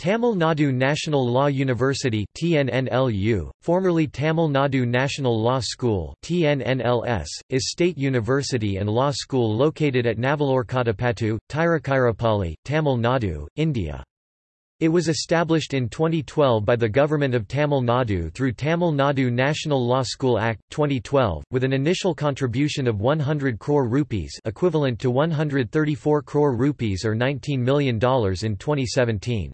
Tamil Nadu National Law University TNNLU, formerly Tamil Nadu National Law School TNNLS, is state university and law school located at Navalurkuttapattu, Tiruchirappalli, Tamil Nadu, India. It was established in 2012 by the Government of Tamil Nadu through Tamil Nadu National Law School Act, 2012, with an initial contribution of 100 crore rupees equivalent to 134 crore rupees or $19 million in 2017.